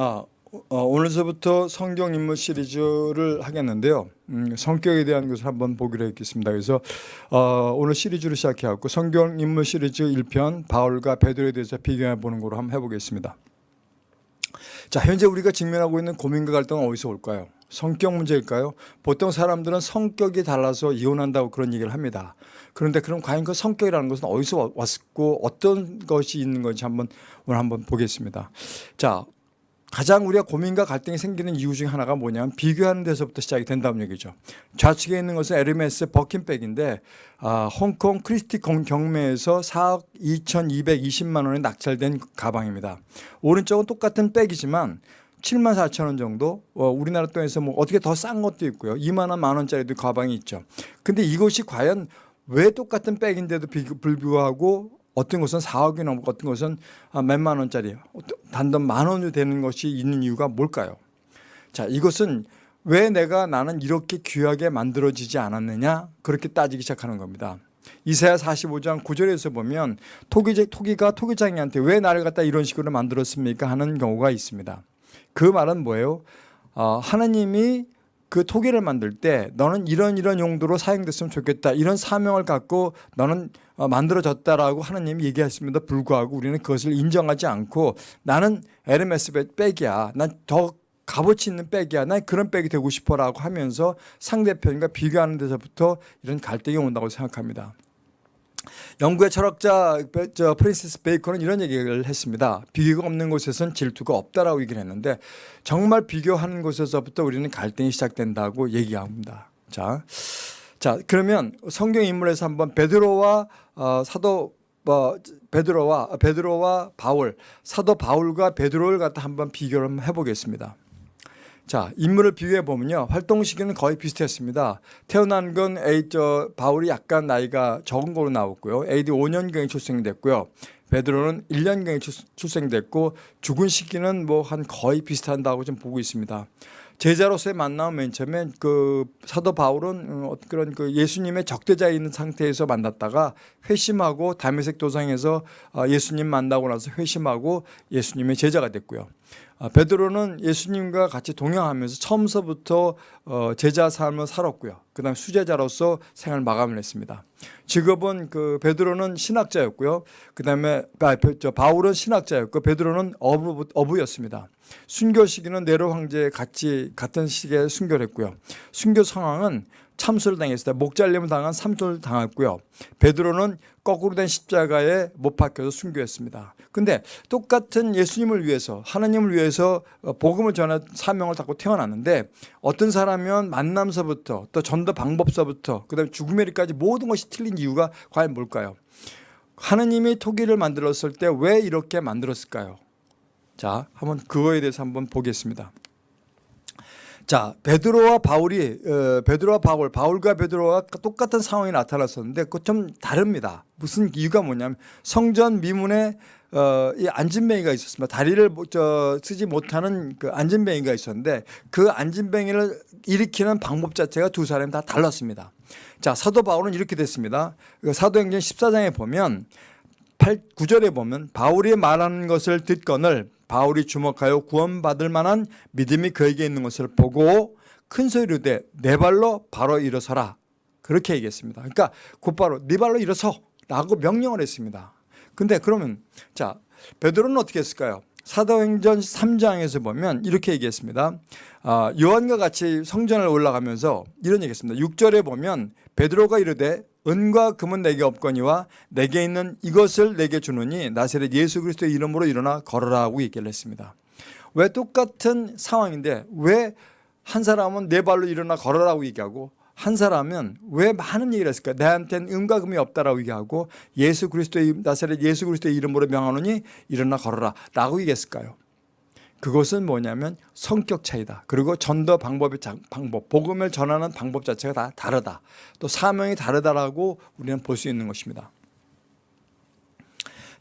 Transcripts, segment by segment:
아, 어, 오늘서부터 성경 인물 시리즈를 하겠는데요. 음, 성격에 대한 것을 한번 보기로 했겠습니다. 그래서 어, 오늘 시리즈를 시작해갖고 성경 인물 시리즈 1편 바울과 베드로에 대해서 비교해 보는 거로 한번 해보겠습니다. 자, 현재 우리가 직면하고 있는 고민과 갈등은 어디서 올까요? 성격 문제일까요? 보통 사람들은 성격이 달라서 이혼한다고 그런 얘기를 합니다. 그런데 그럼 과연 그 성격이라는 것은 어디서 왔고 어떤 것이 있는 건지 한번 오늘 한번 보겠습니다. 자, 가장 우리가 고민과 갈등이 생기는 이유 중에 하나가 뭐냐면 비교하는 데서부터 시작이 된다는 얘기죠. 좌측에 있는 것은 에르메스 버킨백인데 아, 홍콩 크리스티 경매에서 4억 2,220만 원에 낙찰된 가방입니다. 오른쪽은 똑같은 백이지만 7만 4천 원 정도 어, 우리나라 돈에서 뭐 어떻게 더 싼 것도 있고요. 2만 원, 만 원짜리도 가방이 있죠. 근데 이것이 과연 왜 똑같은 백인데도 불구하고 어떤 것은 4억이 넘고 어떤 것은 아, 몇만 원짜리 단돈 만 원이 되는 것이 있는 이유가 뭘까요? 자 이것은 왜 내가 나는 이렇게 귀하게 만들어지지 않았느냐 그렇게 따지기 시작하는 겁니다. 이사야 45장 9절에서 보면 토기, 토기가 토기장이한테 왜 나를 갖다 이런 식으로 만들었습니까 하는 경우가 있습니다. 그 말은 뭐예요? 어, 하나님이 그 토기를 만들 때 너는 이런 이런 용도로 사용됐으면 좋겠다. 이런 사명을 갖고 너는 어, 만들어졌다라고 하나님이 얘기했음에도 불구하고 우리는 그것을 인정하지 않고 나는 에르메스 백이야. 난 더 값어치 있는 백이야. 난 그런 백이 되고 싶어라고 하면서 상대편과 비교하는 데서부터 이런 갈등이 온다고 생각합니다 영국의 철학자 프린세스 베이컨은 이런 얘기를 했습니다. 비교가 없는 곳에선 질투가 없다라고 얘기를 했는데 정말 비교하는 곳에서부터 우리는 갈등이 시작된다고 얘기합니다. 자, 자 그러면 성경 인물에서 한번 베드로와 어, 사도 어, 베드로와 베드로와 바울 사도 바울과 베드로를 갖다 한번 비교를 해보겠습니다. 자, 인물을 비교해 보면요. 활동 시기는 거의 비슷했습니다. 태어난 건 A, 저, 바울이 약간 나이가 적은 걸로 나왔고요. AD 5년경에 출생됐고요. 베드로는 1년경에 출생됐고 죽은 시기는 뭐 한 거의 비슷한다고 좀 보고 있습니다. 제자로서의 만남 맨 처음에 그 사도 바울은 어, 그런 그 예수님의 적대자에 있는 상태에서 만났다가 회심하고 담메색 도상에서 어, 예수님 만나고 나서 회심하고 예수님의 제자가 됐고요. 아, 베드로는 예수님과 같이 동행하면서 처음서부터 어, 제자 삶을 살았고요. 그다음 수제자로서 생활 마감을 했습니다. 직업은 그 베드로는 신학자였고요. 그다음에 아, 바울은 신학자였고 베드로는 어부, 어부였습니다. 순교 시기는 네로 황제 같이 같은 시기에 순교를 했고요. 순교 상황은 참수를 당했을 때 목잘림을 당한 삼초를 당했고요. 베드로는 거꾸로 된 십자가에 못 박혀서 순교했습니다. 근데 똑같은 예수님을 위해서 하나님을 위해서 복음을 전할 사명을 갖고 태어났는데 어떤 사람은 만남서부터 또 전도 방법서부터 그다음에 죽음에까지 모든 것이 틀린 이유가 과연 뭘까요? 하나님이 토기를 만들었을 때 왜 이렇게 만들었을까요? 자, 한번 그거에 대해서 한번 보겠습니다. 자, 베드로와 바울이 어, 베드로와 바울, 바울과 베드로와 똑같은 상황이 나타났었는데 그 좀 다릅니다. 무슨 이유가 뭐냐면 성전 미문에 어, 이 안진뱅이가 있었습니다. 다리를 저, 쓰지 못하는 그 안진뱅이가 있었는데 그 안진뱅이를 일으키는 방법 자체가 두 사람이 다 달랐습니다. 자, 사도 바울은 이렇게 됐습니다. 그 사도행전 14장에 보면 8, 9절에 보면 바울이 말하는 것을 듣건을 바울이 주목하여 구원받을 만한 믿음이 그에게 있는 것을 보고 큰 소리로 내, 내 발로 바로 일어서라. 그렇게 얘기했습니다. 그러니까 곧바로 네 발로 일어서 라고 명령을 했습니다. 근데 그러면 자 베드로는 어떻게 했을까요? 사도행전 3장에서 보면 이렇게 얘기했습니다. 아, 요한과 같이 성전을 올라가면서 이런 얘기했습니다. 6절에 보면 베드로가 이르되 은과 금은 내게 없거니와 내게 있는 이것을 내게 주느니 나세렛 예수 그리스도의 이름으로 일어나 걸어라 하고 얘기를 했습니다. 왜 똑같은 상황인데 왜 한 사람은 내 발로 일어나 걸어라고 얘기하고 한 사람은 왜 많은 얘기를 했을까? 내한테는 음과 금이 없다라고 얘기하고 예수 그리스도의 나사렛 예수 그리스도의 이름으로 명하노니 일어나 걸어라 라고 얘기했을까요? 그것은 뭐냐면 성격 차이다. 그리고 전도 방법의 방법, 복음을 전하는 방법 자체가 다 다르다. 또 사명이 다르다라고 우리는 볼 수 있는 것입니다.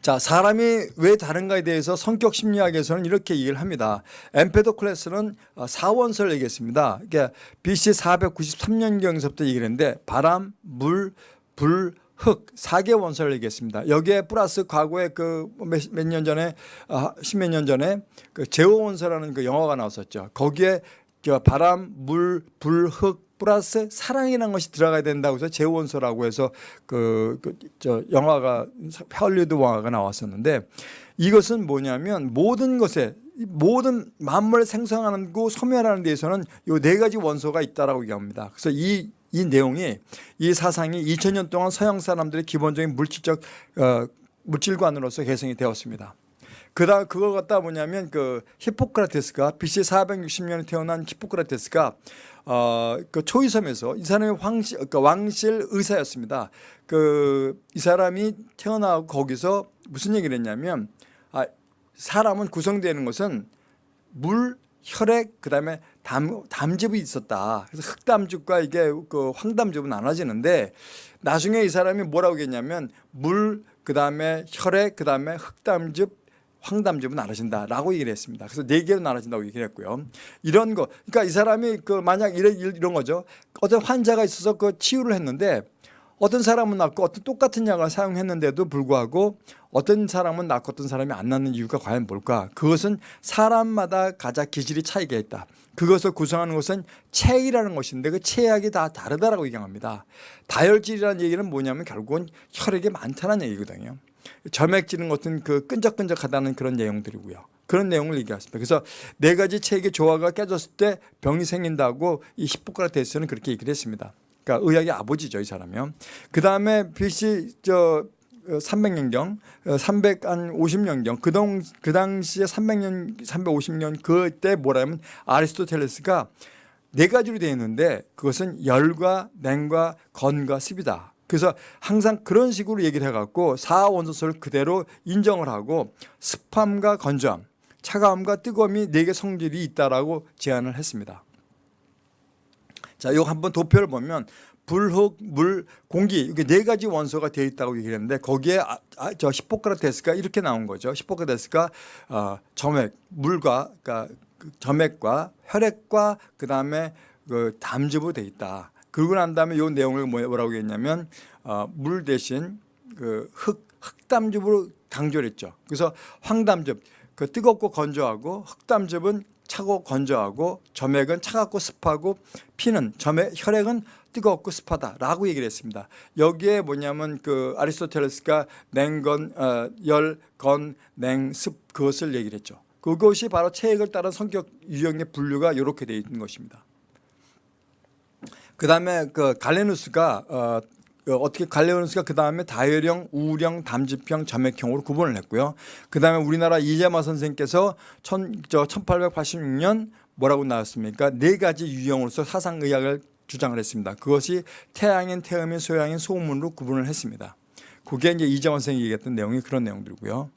자, 사람이 왜 다른가에 대해서 성격 심리학에서는 이렇게 얘기를 합니다. 엠페도클레스는 사원설 얘기했습니다. 그러니까 BC 493년경에서부터 얘기를 했는데 바람, 물, 불, 흙, 사계 원소를 얘기했습니다. 여기에 플러스 과거에 그 몇 년 전에, 아, 십몇 년 전에 그 제호 원소라는 그 영화가 나왔었죠. 거기에 저 바람, 물, 불, 흙, 플러스 사랑이라는 것이 들어가야 된다고 해서 제호 원소라고 해서 그, 그, 저 영화가, 헐리우드 영화가 나왔었는데 이것은 뭐냐면 모든 것에 이 모든 만물 생성하는 고 소멸하는 데에서는 요 네 가지 원소가 있다라고 얘기합니다. 그래서 이, 이 내용이 이 사상이 2000년 동안 서양 사람들의 기본적인 물질적 어, 물질관으로서 개성이 되었습니다. 그다 그걸 갖다 뭐냐면 그 히포크라테스가 BC 460년에 태어난 히포크라테스가 어그 초이섬에서 이 사람이 황실 그러니까 왕실 의사였습니다. 그 이 사람이 태어나고 거기서 무슨 얘기를 했냐면 아 사람은 구성되는 것은 물, 혈액, 그다음에 담, 담즙이 있었다. 그래서 흑담즙과 이게 그 황담즙은 나눠지는데 나중에 이 사람이 뭐라고 했냐면 물, 그 다음에 혈액, 그 다음에 흑담즙, 황담즙은 나눠진다라고 얘기를 했습니다. 그래서 네 개로 나눠진다고 얘기를 했고요. 이런 거, 그러니까 이 사람이 그 만약 이런 이런 거죠. 어떤 환자가 있어서 그 치유를 했는데 어떤 사람은 낫고 어떤 똑같은 약을 사용했는데도 불구하고 어떤 사람은 낫고 어떤 사람이 안 낫는 이유가 과연 뭘까? 그것은 사람마다 가장 기질이 차이가 있다. 그것을 구성하는 것은 체이라는 것인데 그 체약이 다 다르다라고 얘기합니다. 다혈질이라는 얘기는 뭐냐면 결국은 혈액이 많다는 얘기거든요. 점액질은 것은 그 끈적끈적하다는 그런 내용들이고요. 그런 내용을 얘기했습니다. 그래서 네 가지 체액의 조화가 깨졌을 때 병이 생긴다고 이 히포크라테스는 그렇게 얘기를 했습니다. 그러니까 의학의 아버지죠, 이 사람이요. 그 다음에 BC 저 300년경, 350년경, 그, 동, 그 당시에 300년, 350년 그때 뭐라면 아리스토텔레스가 네 가지로 되어 있는데 그것은 열과 냉과 건과 습이다. 그래서 항상 그런 식으로 얘기를 해갖고 사원소설 그대로 인정을 하고 습함과 건조함, 차가움과 뜨거움이 네 개 성질이 있다라고 제안을 했습니다. 자, 이거 한번 도표를 보면 불, 흙, 물, 공기 이게 네 가지 원소가 되어 있다고 얘기를 했는데 거기에 아, 아, 저 히포크라테스가 이렇게 나온 거죠. 히포크라테스가 어, 점액, 물과 그러니까 그 점액과 혈액과 그다음에 그 담즙으로 되어 있다. 그러고 난 다음에 이 내용을 뭐, 뭐라고 했냐면 어, 물 대신 그 흙, 흙담즙으로 강조를 했죠. 그래서 황담즙, 그 뜨겁고 건조하고 흙담즙은 차고 건조하고 점액은 차갑고 습하고 피는 점액 혈액은 뜨겁고 습하다라고 얘기를 했습니다. 여기에 뭐냐면 그 아리스토텔레스가 냉건 어, 열건 냉습 그것을 얘기를 했죠. 그것이 바로 체액을 따른 성격 유형의 분류가 이렇게 되어 있는 것입니다. 그다음에 그 갈레누스가 어, 그 어떻게 갈레오누스가 그 다음에 다혈형, 우령, 담즙형, 점액형으로 구분을 했고요. 그 다음에 우리나라 이재마 선생께서 천, 저 1886년 뭐라고 나왔습니까? 네 가지 유형으로서 사상의학을 주장을 했습니다. 그것이 태양인, 태음인, 소양인, 소음으로 구분을 했습니다. 그게 이제 이재원 선생이 얘기했던 내용이 그런 내용들이고요.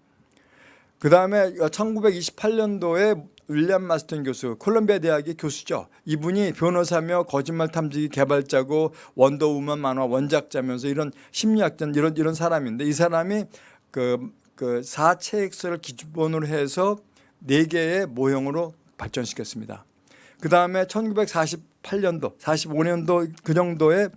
그 다음에 1928년도에 윌리엄 마스턴 교수, 콜롬비아 대학의 교수죠. 이분이 변호사며 거짓말 탐지기 개발자고 원더우먼 만화 원작자면서 이런 심리학자 이런 이런 사람인데 이 사람이 그, 그 사체액설을 기본으로 해서 네 개의 모형으로 발전시켰습니다. 그 다음에 1948년도, 45년도 그 정도에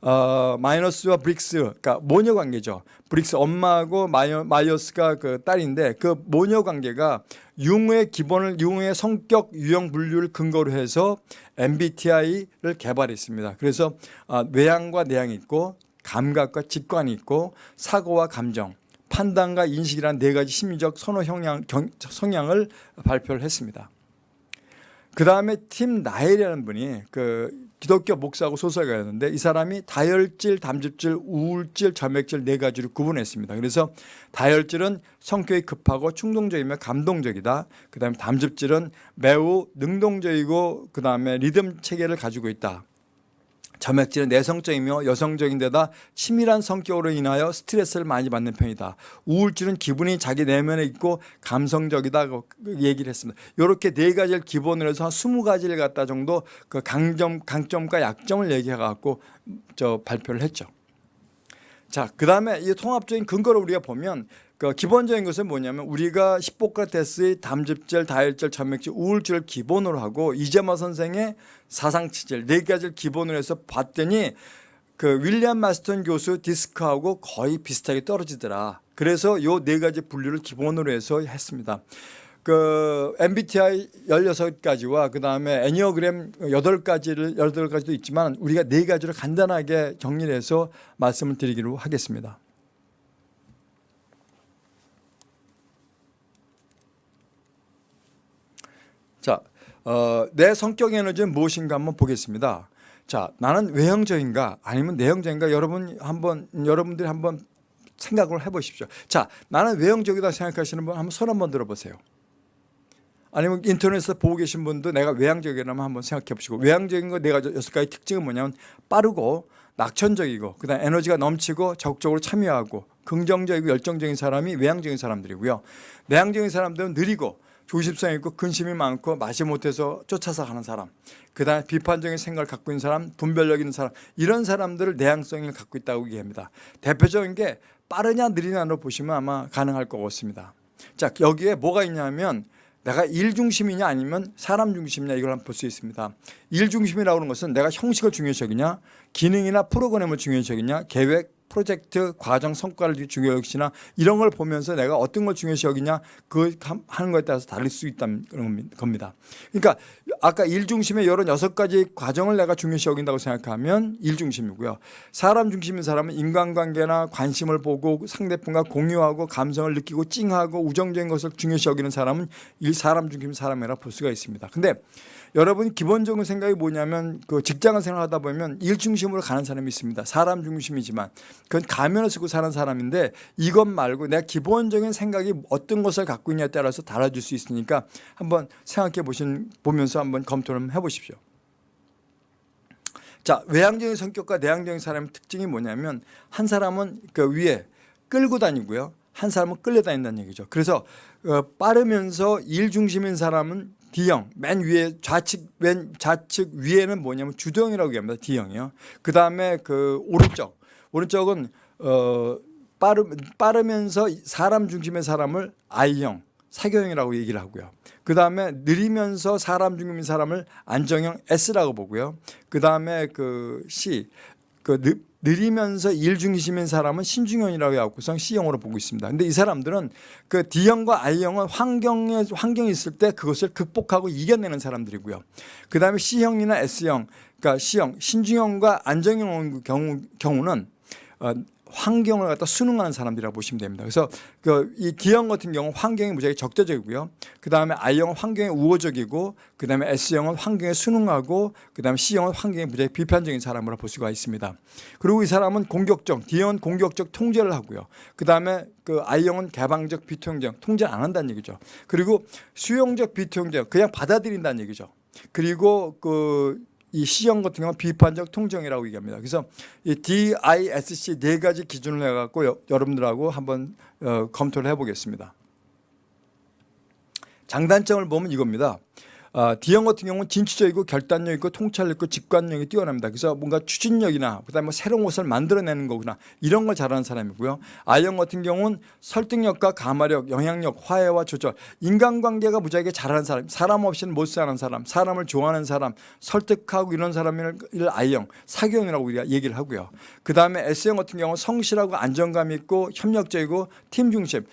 어, 마이어스와 브릭스, 그러니까 모녀 관계죠. 브릭스 엄마하고 마이어, 마이어스가 그 딸인데 그 모녀 관계가 융의 기본을 융의 성격 유형 분류를 근거로 해서 MBTI를 개발했습니다. 그래서 어, 외향과 내향이 있고 감각과 직관이 있고 사고와 감정, 판단과 인식이라는 네 가지 심리적 선호 형량, 경, 성향을 발표를 했습니다. 그 다음에 팀 나헬이라는 분이 그 기독교 목사하고 소설가였는데 이 사람이 다혈질, 담즙질, 우울질, 점액질 네 가지를 구분했습니다. 그래서 다혈질은 성격이 급하고 충동적이며 감동적이다. 그 다음에 담즙질은 매우 능동적이고 그 다음에 리듬 체계를 가지고 있다. 점액질은 내성적이며 여성적인 데다 치밀한 성격으로 인하여 스트레스를 많이 받는 편이다. 우울질은 기분이 자기 내면에 있고 감성적이다고 얘기를 했습니다. 이렇게 네 가지를 기본으로 해서 한 20가지를 갖다 정도 그 강점, 강점과 약점을 얘기해 갖고 저 발표를 했죠. 자, 그 다음에 이 통합적인 근거를 우리가 보면 그 기본적인 것은 뭐냐면 우리가 히포크라테스의 담즙질, 다혈질, 점액질, 우울질을 기본으로 하고 이재마 선생의 사상치질 네 가지를 기본으로 해서 봤더니 그 윌리엄 마스턴 교수 디스크하고 거의 비슷하게 떨어지더라. 그래서 요 네 가지 분류를 기본으로 해서 했습니다. 그 MBTI 16가지와 그다음에 애니어그램 8가지를 8가지도 있지만 우리가 네 가지를 간단하게 정리를 해서 말씀을 드리기로 하겠습니다. 자, 어, 내 성격 에너지는 무엇인가 한번 보겠습니다. 자, 나는 외형적인가 아니면 내형적인가 여러분 한번 여러분들이 한번 생각을 해보십시오. 자, 나는 외형적이다 생각하시는 분 한번 손 한번 들어보세요. 아니면 인터넷에서 보고 계신 분도 내가 외향적이라면 한번 생각해 보시고 외향적인 거 내가 여섯 가지 특징은 뭐냐면 빠르고 낙천적이고 그다음 에너지가 넘치고 적극적으로 참여하고 긍정적이고 열정적인 사람이 외향적인 사람들이고요. 내향적인 사람들은 느리고 조심성 있고 근심이 많고 마지못해서 쫓아서 가는 사람 그 다음에 비판적인 생각을 갖고 있는 사람 분별력 있는 사람 이런 사람들을 내향성을 갖고 있다고 얘기합니다. 대표적인 게 빠르냐 느리냐로 보시면 아마 가능할 것 같습니다. 자 여기에 뭐가 있냐면 내가 일 중심이냐 아니면 사람 중심이냐 이걸 한번 볼 수 있습니다. 일 중심이라고 하는 것은 내가 형식을 중요시 여기냐 기능이나 프로그램을 중요시 여기냐 계획 프로젝트 과정 성과를 중요시 여기나 이런 걸 보면서 내가 어떤 걸 중요시 여기냐 그 하는 것에 따라서 다를 수 있다는 겁니다. 그러니까 아까 일 중심의 이런 여섯 가지 과정을 내가 중요시 여긴다고 생각하면 일 중심이고요. 사람 중심인 사람은 인간관계나 관심을 보고 상대편과 공유하고 감성을 느끼고 찡하고 우정적인 것을 중요시 여기는 사람은 일 사람 중심 사람이라 볼 수가 있습니다. 근데 여러분 기본적인 생각이 뭐냐면 그 직장을 생활하다 보면 일 중심으로 가는 사람이 있습니다. 사람 중심이지만 그건 가면을 쓰고 사는 사람인데 이것 말고 내가 기본적인 생각이 어떤 것을 갖고 있냐에 따라서 달라질 수 있으니까 한번 생각해 보신 보면서 한번 검토를 해보십시오. 자 외향적인 성격과 내향적인 사람의 특징이 뭐냐면 한 사람은 그 위에 끌고 다니고요. 한 사람은 끌려다닌다는 얘기죠. 그래서 어, 빠르면서 일 중심인 사람은 D형 맨 위에 좌측 왼 좌측 위에는 뭐냐면 주도형이라고 얘기합니다. D형이요. 그 다음에 그 오른쪽 오른쪽은 어 빠르 빠르면서 사람 중심의 사람을 I형 사교형이라고 얘기를 하고요. 그 다음에 느리면서 사람 중심인 사람을 안정형 S라고 보고요. 그 다음에 그 C 그 느리면서 일 중심인 사람은 신중현이라고 해갖고서 C형으로 보고 있습니다. 근데 이 사람들은 그 D형과 I형은 환경에, 환경이 있을 때 그것을 극복하고 이겨내는 사람들이고요. 그 다음에 C형이나 S형, 그러니까 C형, 신중형과 안정형 경우, 경우는 어, 환경을 갖다 순응하는 사람들이라고 보시면 됩니다. 그래서 그이 D형 같은 경우 는 환경이 무지하게 적대적이고요. 그 다음에 I형은 환경에 우호적이고 그 다음에 S형은 환경에 순응하고 그 다음에 C형은 환경에 무지하게 비판적인 사람으로 볼 수가 있습니다. 그리고 이 사람은 공격적, D형은 공격적 통제를 하고요. 그 다음에 그 I형은 개방적 비통제형, 통제를 안 한다는 얘기죠. 그리고 수용적 비통제형, 그냥 받아들인다는 얘기죠. 그리고 그 이 C형 같은 경우는 비판적 통정이라고 얘기합니다. 그래서 이 DISC 네 가지 기준을 해갖고 여러분들하고 한번 어, 검토를 해보겠습니다. 장단점을 보면 이겁니다. 어, D형 같은 경우는 진취적 이고 결단력 있고 통찰력 있고 직관력이 뛰어납니다. 그래서 뭔가 추진력이나 그다음에 뭐 새로운 것을 만들어내는 거구나 이런 걸 잘하는 사람이고요. I형 같은 경우는 설득력과 가마력, 영향력, 화해와 조절, 인간관계가 무지하게 잘하는 사람, 사람 없이는 못 사는 사람, 사람을 좋아하는 사람, 설득하고 이런 사람을 I형, 사교형이라고 우리가 얘기를 하고요. 그 다음에 S형 같은 경우는 성실하고 안정감 있고 협력적이고 팀 중심,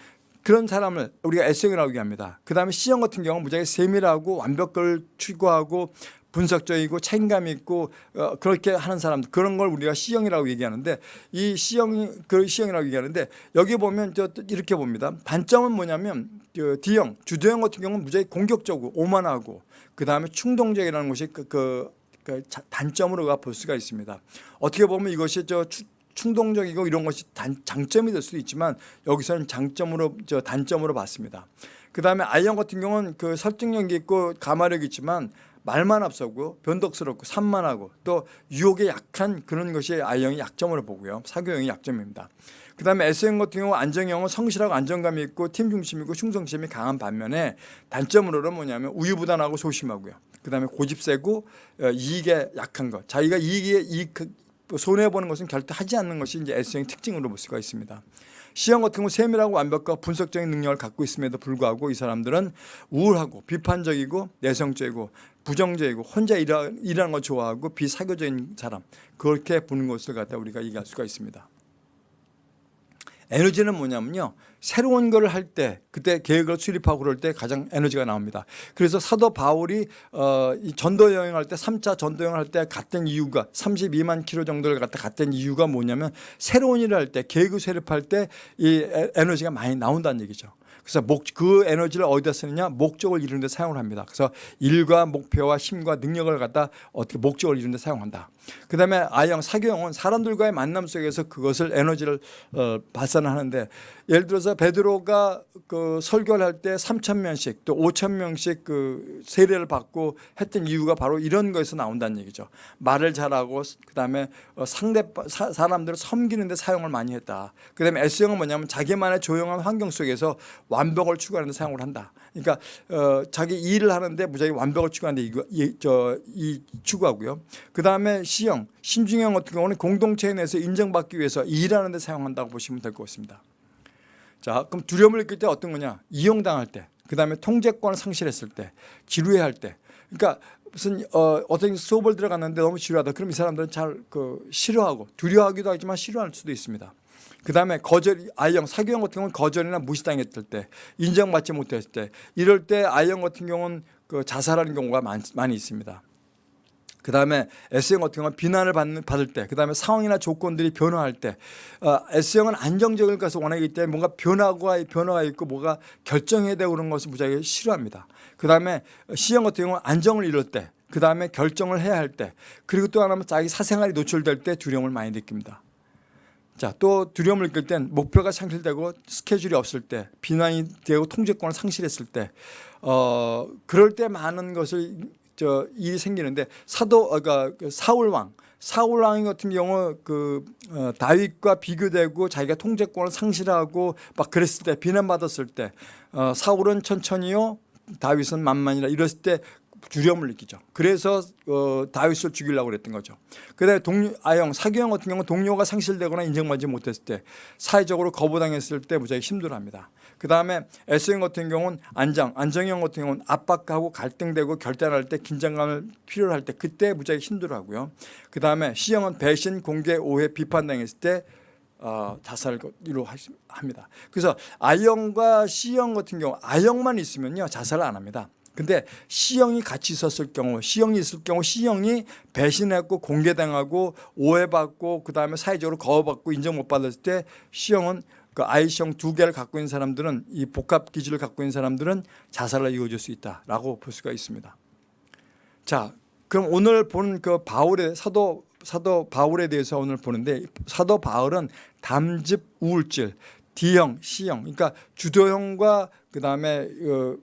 그런 사람을 우리가 S형이라고 얘기합니다. 그 다음에 C형 같은 경우는 무지하게 세밀하고 완벽을 추구하고 분석적이고 책임감 있고 어, 그렇게 하는 사람 그런 걸 우리가 C형이라고 얘기하는데 이 C형이 그 C형이라고 얘기하는데 여기 보면 저 이렇게 봅니다. 단점은 뭐냐면 그 D형 주도형 같은 경우는 무지하게 공격적이고 오만하고 그 다음에 충동적이라는 것이 그, 그, 그 단점으로 볼 수가 있습니다. 어떻게 보면 이것이 저 충동적이고 이런 것이 단, 장점이 될 수도 있지만 여기서는 장점으로 저 단점으로 봤습니다. 그 다음에 아이형 같은 경우는 그 설득력이 있고 가마력이 있지만 말만 앞서고 변덕스럽고 산만하고 또 유혹에 약한 그런 것이 아이형의 약점으로 보고요. 사교형의 약점입니다. 그 다음에 S형 같은 경우 안정형은 성실하고 안정감이 있고 팀 중심이고 충성심이 강한 반면에 단점으로는 뭐냐면 우유부단하고 소심하고요. 그 다음에 고집 세고 어, 이익에 약한 것. 자기가 이익에 이익 손해 보는 것은 결코 하지 않는 것이 이제 S형의 특징으로 볼 수가 있습니다. 시형 같은 경우 세밀하고 완벽과 분석적인 능력을 갖고 있음에도 불구하고 이 사람들은 우울하고 비판적이고 내성적이고 부정적이고 혼자 일하, 일하는 걸 좋아하고 비사교적인 사람 그렇게 보는 것을 갖다 우리가 얘기할 수가 있습니다. 에너지는 뭐냐면요. 새로운 걸 할 때 그때 계획을 수립하고 그럴 때 가장 에너지가 나옵니다. 그래서 사도 바울이 어, 이 전도 여행할 때 3차 전도 여행을 할때 갔던 이유가 32만 킬로 정도를 갖다 갔던 이유가 뭐냐면 새로운 일을 할 때 계획을 수립할 때 이 에너지가 많이 나온다는 얘기죠. 그래서 목, 그 에너지를 어디다 쓰느냐 목적을 이루는 데 사용을 합니다. 그래서 일과 목표와 힘과 능력을 갖다 어떻게 목적을 이루는 데 사용한다. 그 다음에 I형, 사교형은 사람들과의 만남 속에서 그것을 에너지를 어, 발산하는데 예를 들어서 베드로가 그 설교를 할 때 3천 명씩 또 5천 명씩 그 세례를 받고 했던 이유가 바로 이런 거에서 나온다는 얘기죠. 말을 잘하고 그 다음에 어, 상대 사, 사람들을 섬기는 데 사용을 많이 했다. 그 다음에 S형은 뭐냐면 자기만의 조용한 환경 속에서 완벽을 추구하는 데 사용을 한다. 그러니까 어, 자기 일을 하는데 무작위 완벽을 추구하는데 이거 이, 저, 이 추구하고요. 그 다음에 C형, 신중형 같은 경우는 공동체 내에서 인정받기 위해서 일하는 데 사용한다고 보시면 될 것 같습니다. 자, 그럼 두려움을 느낄 때 어떤 거냐? 이용당할 때, 그 다음에 통제권을 상실했을 때, 지루해할 때. 그러니까 무슨 어, 어떤 수업을 들어갔는데 너무 지루하다. 그럼 이 사람들은 잘 그 싫어하고 두려워하기도 하지만 싫어할 수도 있습니다. 그 다음에 거절, I형, 사교형 같은 경우는 거절이나 무시당했을 때, 인정받지 못했을 때, 이럴 때 I형 같은 경우는 그 자살하는 경우가 많, 많이 있습니다. 그 다음에 S형 같은 경우는 비난을 받는, 받을 때, 그 다음에 상황이나 조건들이 변화할 때, 어, S형은 안정적일 것을 원하기 때문에 뭔가 변화가, 변화가 있고 뭐가 결정해야 되고 그런 것을 무지하게 싫어합니다. 그 다음에 C형 같은 경우는 안정을 이룰 때, 그 다음에 결정을 해야 할 때, 그리고 또 하나는 자기 사생활이 노출될 때 두려움을 많이 느낍니다. 자, 또 두려움을 느낄 땐 목표가 상실되고 스케줄이 없을 때, 비난이 되고 통제권을 상실했을 때, 어, 그럴 때 많은 것을 저 일이 생기는데 사도 어, 그러니까 그 사울 왕 사울 왕 같은 경우 그 어, 다윗과 비교되고 자기가 통제권을 상실하고 막 그랬을 때 비난받았을 때 어, 사울은 천천히요 다윗은 만만이라 이랬을 때 두려움을 느끼죠. 그래서 어, 다윗을 죽이려고 그랬던 거죠. 그다음에 동료 아형 사교형 같은 경우 동료가 상실되거나 인정받지 못했을 때 사회적으로 거부당했을 때 무지하게 힘들어합니다. 그 다음에 S형 같은 경우는 안정, 안정형 같은 경우는 압박하고 갈등되고 결단할 때 긴장감을 필요로 할 때 그때 무지하게 힘들어하고요. 그 다음에 C형은 배신, 공개, 오해, 비판당했을 때 어, 자살을 합니다. 그래서 I형과 C형 같은 경우 I형만 있으면요 자살을 안 합니다. 근데 C형이 같이 있었을 경우 C형이 있을 경우 C형이 배신했고 공개당하고 오해받고 그 다음에 사회적으로 거부받고 인정 못 받았을 때 C형은 그 I형 두 개를 갖고 있는 사람들은 이 복합 기질을 갖고 있는 사람들은 자살을 이어질 수 있다라고 볼 수가 있습니다. 자, 그럼 오늘 본 그 바울의 사도 사도 바울에 대해서 오늘 보는데 사도 바울은 담즙 우울질 D형, C형, 그러니까 주도형과 그 다음에 그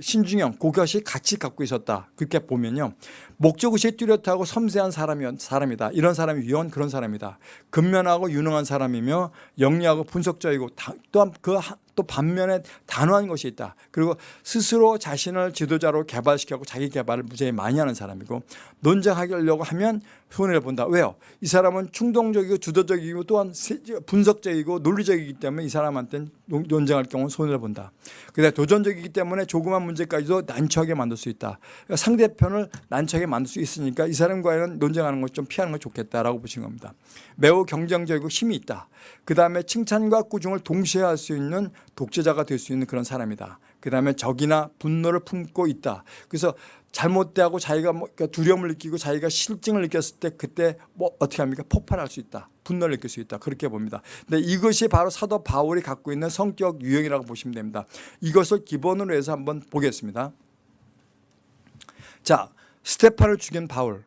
신중형, 고교시 같이 갖고 있었다. 그렇게 보면요. 목적의식 뚜렷하고 섬세한 사람이, 사람이다. 이런 사람이 위원 그런 사람이다. 근면하고 유능한 사람이며 영리하고 분석적이고 또한 그 또 반면에 단호한 것이 있다. 그리고 스스로 자신을 지도자로 개발시키고 자기 개발을 무지하게 많이 하는 사람이고 논쟁하려고 하면 손해를 본다. 왜요? 이 사람은 충동적이고 주도적이고 또한 분석적이고 논리적이기 때문에 이 사람한테는 논쟁할 경우 손해를 본다. 그다음 도전적이기 때문에 조그만 문제까지도 난처하게 만들 수 있다. 그러니까 상대편을 난처하게 만들 수 있으니까 이 사람과는 논쟁하는 것 좀 피하는 게 좋겠다라고 보신 겁니다. 매우 경쟁적이고 힘이 있다. 그 다음에 칭찬과 꾸중을 동시에 할 수 있는 독재자가 될 수 있는 그런 사람이다. 그 다음에 적이나 분노를 품고 있다. 그래서 잘못되고 자기가 뭐 그러니까 두려움을 느끼고 자기가 실증을 느꼈을 때 그때 뭐 어떻게 합니까? 폭발할 수 있다. 분노를 느낄 수 있다. 그렇게 봅니다. 근데 이것이 바로 사도 바울이 갖고 있는 성격 유형이라고 보시면 됩니다. 이것을 기본으로 해서 한번 보겠습니다. 자, 스테파를 죽인 바울.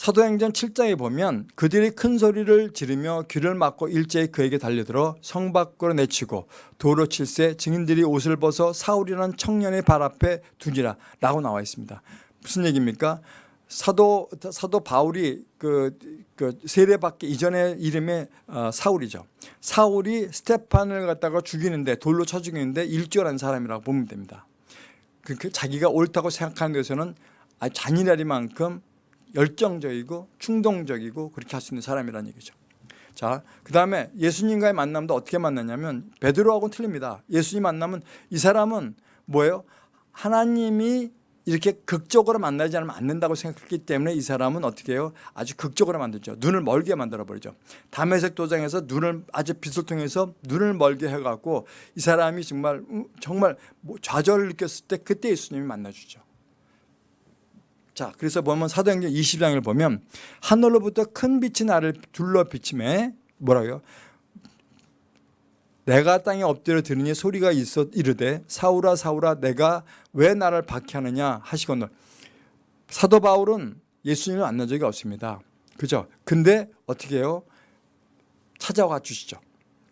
사도행전 7장에 보면 그들이 큰 소리를 지르며 귀를 막고 일제히 그에게 달려들어 성 밖으로 내치고 도로 칠세 증인들이 옷을 벗어 사울이라는 청년의 발 앞에 두니라 라고 나와 있습니다. 무슨 얘기입니까? 사도 사도 바울이 그, 그 세례받기 이전의 이름이 어, 사울이죠. 사울이 스테판을 갖다가 죽이는데 돌로 쳐 죽이는데 일조한 사람이라고 보면 됩니다. 그, 그 자기가 옳다고 생각하는 것에는 잔인하리만큼 열정적이고 충동적이고 그렇게 할 수 있는 사람이라는 얘기죠. 자, 그 다음에 예수님과의 만남도 어떻게 만났냐면 베드로하고는 틀립니다. 예수님 만나면 이 사람은 뭐예요? 하나님이 이렇게 극적으로 만나지 않으면 안 된다고 생각했기 때문에 이 사람은 어떻게 해요? 아주 극적으로 만들죠. 눈을 멀게 만들어 버리죠. 담에색 도장에서 눈을 아주 빛을 통해서 눈을 멀게 해갖고 이 사람이 정말 음, 정말 뭐 좌절을 느꼈을 때 그때 예수님이 만나주죠. 자, 그래서 보면 사도행전 20장을 보면 하늘로부터 큰 빛이 나를 둘러 비침에 뭐라고요? 내가 땅에 엎드려 들으니 소리가 있어 이르되 사울아 사울아 내가 왜 나를 박해하느냐 하시거늘 사도 바울은 예수님을 만난 적이 없습니다. 그죠? 근데 어떻게 해요? 찾아와 주시죠.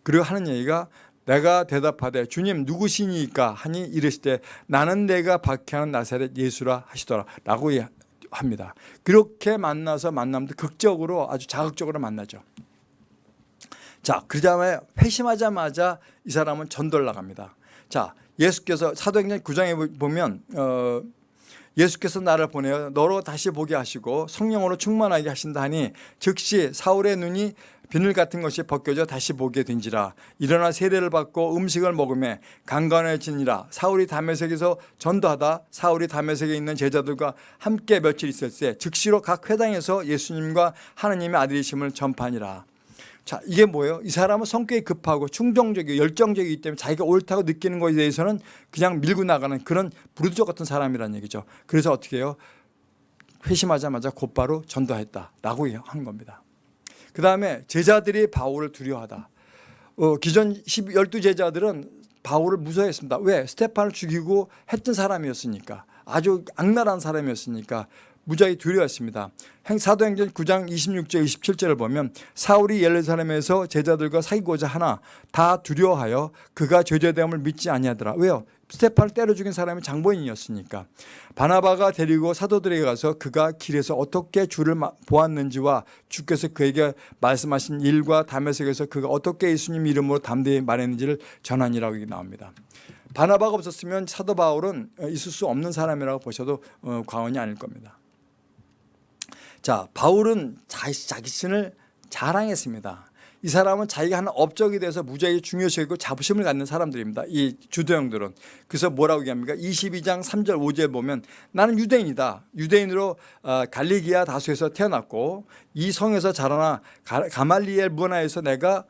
그리고 하는 얘기가 내가 대답하되 주님 누구시니까 하니 이르시되 나는 내가 박해하는 나사렛 예수라 하시더라 라고 합니다. 그렇게 만나서 만남도 극적으로 아주 자극적으로 만나죠. 자, 그러자마자 회심하자마자 이 사람은 전도를 나갑니다. 자, 예수께서 사도행전 9장에 보면 어, 예수께서 나를 보내어 너로 다시 보게 하시고 성령으로 충만하게 하신다 하니 즉시 사울의 눈이 비늘 같은 것이 벗겨져 다시 보게 된지라 일어나 세례를 받고 음식을 먹음에 강건해지니라 사울이 담에색에서 전도하다 사울이 담에색에 있는 제자들과 함께 며칠 있었을 때 즉시로 각 회당에서 예수님과 하나님의 아들이심을 전파니라 자 이게 뭐예요? 이 사람은 성격이 급하고 충동적이고 열정적이기 때문에 자기가 옳다고 느끼는 것에 대해서는 그냥 밀고 나가는 그런 부르주족 같은 사람이라는 얘기죠. 그래서 어떻게 해요? 회심하자마자 곧바로 전도했다라고 하는 겁니다. 그 다음에 제자들이 바울을 두려워하다. 어, 기존 12 제자들은 바울을 무서워했습니다. 왜? 스테판을 죽이고 했던 사람이었으니까. 아주 악랄한 사람이었으니까 무지하게 두려웠습니다. 사도행전 9장 26절 27절을 보면 사울이 예루살렘에서 제자들과 사귀고자 하나 다 두려워하여 그가 죄죄됨을 믿지 아니하더라. 왜요? 스테판을 때려 죽인 사람이 장본인이었으니까 바나바가 데리고 사도들에게 가서 그가 길에서 어떻게 주를 보았는지와 주께서 그에게 말씀하신 일과 담에색에서 그가 어떻게 예수님 이름으로 담대히 말했는지를 전하니라고 나옵니다. 바나바가 없었으면 사도 바울은 있을 수 없는 사람이라고 보셔도 어, 과언이 아닐 겁니다. 자, 바울은 자기 자신을 자랑했습니다. 이 사람은 자기가 하는 업적에 대해서 무지하게 중요시하고 자부심을 갖는 사람들입니다. 이 주도형들은. 그래서 뭐라고 얘기합니까? 22장 3절 5절 보면 나는 유대인이다. 유대인으로 어, 갈리기아 다수에서 태어났고 이 성에서 자라나 가말리엘 문화에서 내가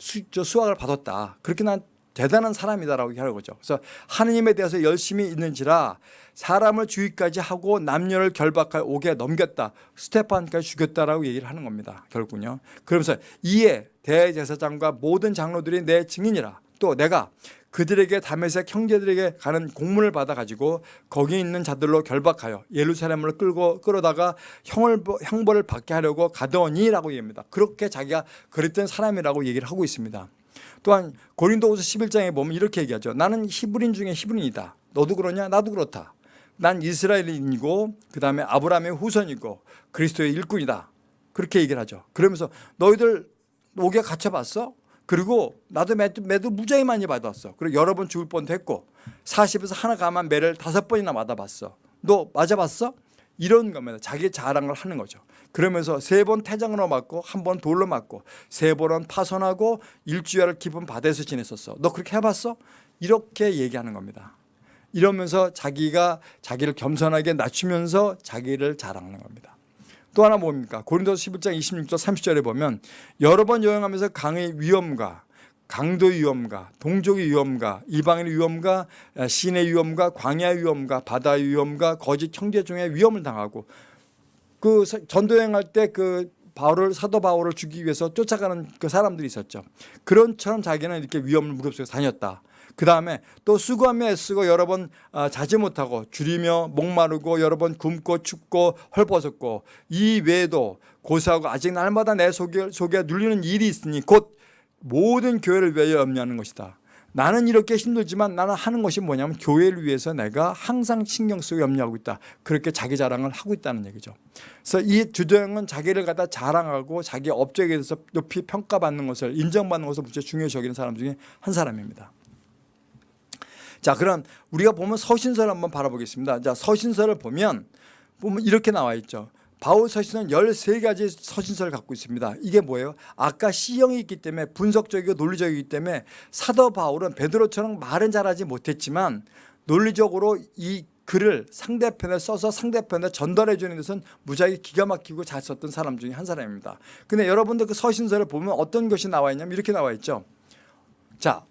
수, 학을 받았다. 그렇게 난 대단한 사람이다라고 하는 거죠. 그래서 하느님에 대해서 열심히 있는지라 사람을 주의까지 하고 남녀를 결박하여 옥에 넘겼다. 스테판까지 죽였다라고 얘기를 하는 겁니다. 결국은요. 그러면서 이에 대제사장과 모든 장로들이 내 증인이라. 또 내가 그들에게 담에색 형제들에게 가는 공문을 받아가지고 거기 있는 자들로 결박하여 예루살렘을 끌고 끌어다가 형을, 형벌을 받게 하려고 가더니라고 얘기합니다. 그렇게 자기가 그랬던 사람이라고 얘기를 하고 있습니다. 또한 고린도후서 11장에 보면 이렇게 얘기하죠. 나는 히브린 중에 히브린이다. 너도 그러냐? 나도 그렇다. 난 이스라엘인이고 그 다음에 아브라함의 후손이고 그리스도의 일꾼이다. 그렇게 얘기를 하죠. 그러면서 너희들 옥에 갇혀 봤어? 그리고 나도 매도, 매도 무지하게 많이 받았어. 그리고 여러 번 죽을 뻔도 했고 40에서 하나 가만 매를 다섯 번이나 맞아봤어. 너 맞아봤어? 이런 겁니다. 자기 자랑을 하는 거죠. 그러면서 세 번 태장으로 맞고 한 번 돌로 맞고 세 번은 파손하고 일주일을 깊은 바다에서 지냈었어. 너 그렇게 해봤어? 이렇게 얘기하는 겁니다. 이러면서 자기가 자기를 겸손하게 낮추면서 자기를 자랑하는 겁니다. 또 하나 뭡니까? 고린도서 11장 26절 30절에 보면 여러 번 여행하면서 강의 위험과 강도의 위험과 동족의 위험과 이방인의 위험과 신의 위험과 광야의 위험과 바다의 위험과 거짓 형제 중에 위험을 당하고 그 전도여행할 때 그 바울을 사도 바울을 죽이기 위해서 쫓아가는 그 사람들이 있었죠. 그런처럼 자기는 이렇게 위험을 무릅쓰고 다녔다. 그 다음에 또 수고하며 애쓰고 여러 번 아, 자지 못하고 줄이며 목마르고 여러 번 굶고 춥고 헐벗었고 이 외에도 고사하고 아직 날마다 내 속에, 속에 눌리는 일이 있으니 곧 모든 교회를 위하여 염려하는 것이다. 나는 이렇게 힘들지만 나는 하는 것이 뭐냐면 교회를 위해서 내가 항상 신경 쓰고 염려하고 있다. 그렇게 자기 자랑을 하고 있다는 얘기죠. 그래서 이 주도형은 자기를 갖다 자랑하고 자기 업적에 대해서 높이 평가받는 것을 인정받는 것을 무척 중요시 여기는 사람 중에 한 사람입니다. 자, 그럼 우리가 보면 서신서를 한번 바라보겠습니다. 자, 서신서를 보면 보면 이렇게 나와 있죠. 바울 서신은 13가지 서신서를 갖고 있습니다. 이게 뭐예요? 아까 C형이 있기 때문에 분석적이고 논리적이기 때문에 사도 바울은 베드로처럼 말은 잘하지 못했지만 논리적으로 이 글을 상대편에 써서 상대편에 전달해 주는 것은 무지하게 기가 막히고 잘 썼던 사람 중에 한 사람입니다. 근데 여러분들 그 서신서를 보면 어떤 것이 나와 있냐면 이렇게 나와 있죠. 자,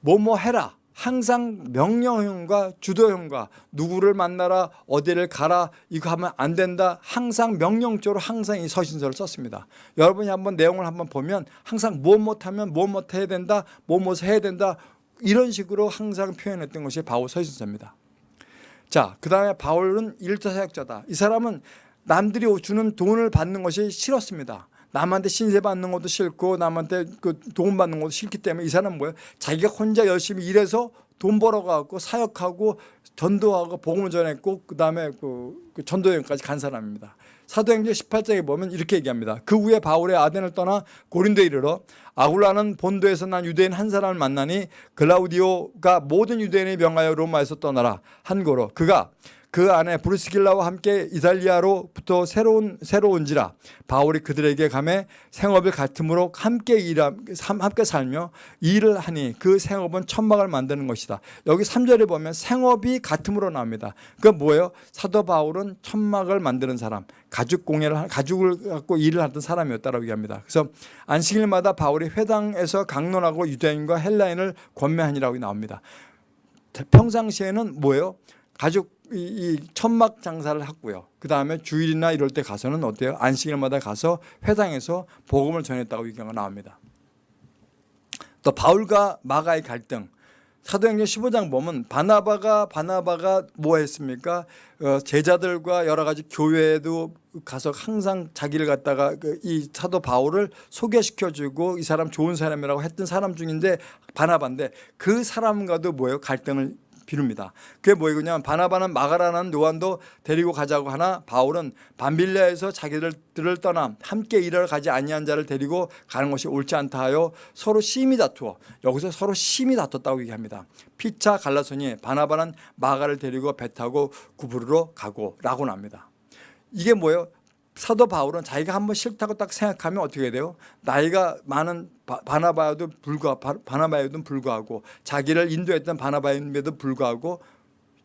뭐뭐 해라. 항상 명령형과 주도형과 누구를 만나라 어디를 가라 이거 하면 안 된다 항상 명령적으로 항상 이 서신서를 썼습니다 여러분이 한번 내용을 한번 보면 항상 뭐 못하면 뭐 못해야 된다 뭐못 해야 된다 이런 식으로 항상 표현했던 것이 바울 서신서입니다 자, 그 다음에 바울은 일터 사역자다. 이 사람은 남들이 주는 돈을 받는 것이 싫었습니다. 남한테 신세 받는 것도 싫고 남한테 그돈 받는 것도 싫기 때문에 이 사람은 뭐예요? 자기가 혼자 열심히 일해서 돈 벌어가고 사역하고 전도하고 복음을 전했고 그 다음에 그, 그 전도여행까지 간 사람입니다. 사도행전 18장에 보면 이렇게 얘기합니다. 그 후에 바울의 아덴을 떠나 고린도에 이르러 아굴라는 본도에서 난 유대인 한 사람을 만나니 글라우디오가 모든 유대인의 명하여 로마에서 떠나라 한 거로 그가 그 안에 브루스길라와 함께 이탈리아로부터 새로운 새로운지라 바울이 그들에게 감해 생업을 같음으로 함께 일하 함께 살며 일을 하니 그 생업은 천막을 만드는 것이다. 여기 3절에 보면 생업이 같음으로 나옵니다. 그 뭐예요? 사도 바울은 천막을 만드는 사람, 가죽 공예를 가죽을 갖고 일을 하던 사람이었다라고 얘기합니다. 그래서 안식일마다 바울이 회당에서 강론하고 유대인과 헬라인을 권면하니라고 나옵니다. 평상시에는 뭐예요? 가죽 이, 이 천막 장사를 했고요. 그 다음에 주일이나 이럴 때 가서는 어때요? 안식일마다 가서 회당에서 복음을 전했다고 얘기가 나옵니다. 또 바울과 마가의 갈등. 사도행전 15장 보면 바나바가 바나바가 뭐 했습니까? 어, 제자들과 여러 가지 교회에도 가서 항상 자기를 갖다가 그이 사도 바울을 소개시켜 주고 이 사람 좋은 사람이라고 했던 사람 중인데 바나바인데 그 사람과도 뭐예요? 갈등을 비룹니다. 그게 뭐냐면 바나바는 마가라는 요한도 데리고 가자고 하나 바울은 반빌레에서 자기들을 떠나 함께 일하러 가지 아니한 자를 데리고 가는 것이 옳지 않다 하여 서로 심히 다투어 여기서 서로 심히 다퉜다고 얘기합니다. 피차 갈라소니 바나바는 마가를 데리고 배 타고 구부르러 가고 라고 납니다. 이게 뭐예요? 사도 바울은 자기가 한번 싫다고 딱 생각하면 어떻게 돼요? 나이가 많은 바나바에도 불과 바나바에도 불구하고 자기를 인도했던 바나바임에도 불구하고